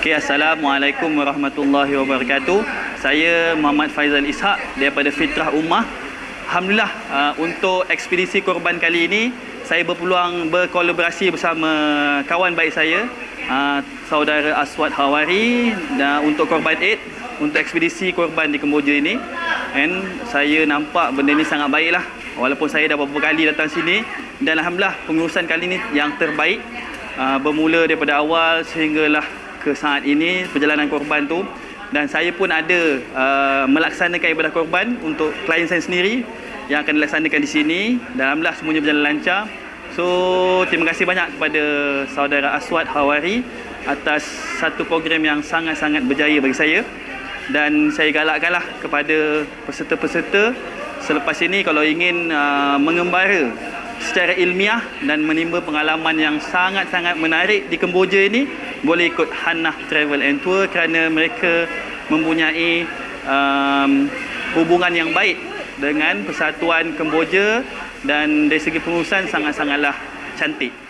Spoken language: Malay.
Okey, Assalamualaikum warahmatullahi wabarakatuh. Saya Muhammad Faizal Ishak daripada Fitrah Ummah. Alhamdulillah uh, untuk ekspedisi korban kali ini saya berpeluang berkolaborasi bersama kawan baik saya uh, saudara Aswad Hawari dan untuk korban Aid untuk ekspedisi korban di Kemboja ini. And saya nampak benda ni sangat baiklah. Walaupun saya dah beberapa kali datang sini dan alhamdulillah pengurusan kali ini yang terbaik uh, bermula daripada awal sehinggalah ke saat ini perjalanan korban tu. Dan saya pun ada uh, melaksanakan ibadah korban untuk klien saya sendiri yang akan dilaksanakan di sini. Dan alhamdulillah semuanya berjalan lancar. So terima kasih banyak kepada saudara Aswad Hawari atas satu program yang sangat-sangat berjaya bagi saya. Dan saya galakkanlah kepada peserta-peserta selepas ini kalau ingin uh, mengembara secara ilmiah dan menimba pengalaman yang sangat-sangat menarik di Kemboja ini boleh ikut Hannah Travel and Tour kerana mereka mempunyai um, hubungan yang baik dengan Persatuan Kemboja dan dari segi pengurusan sangat-sangatlah cantik.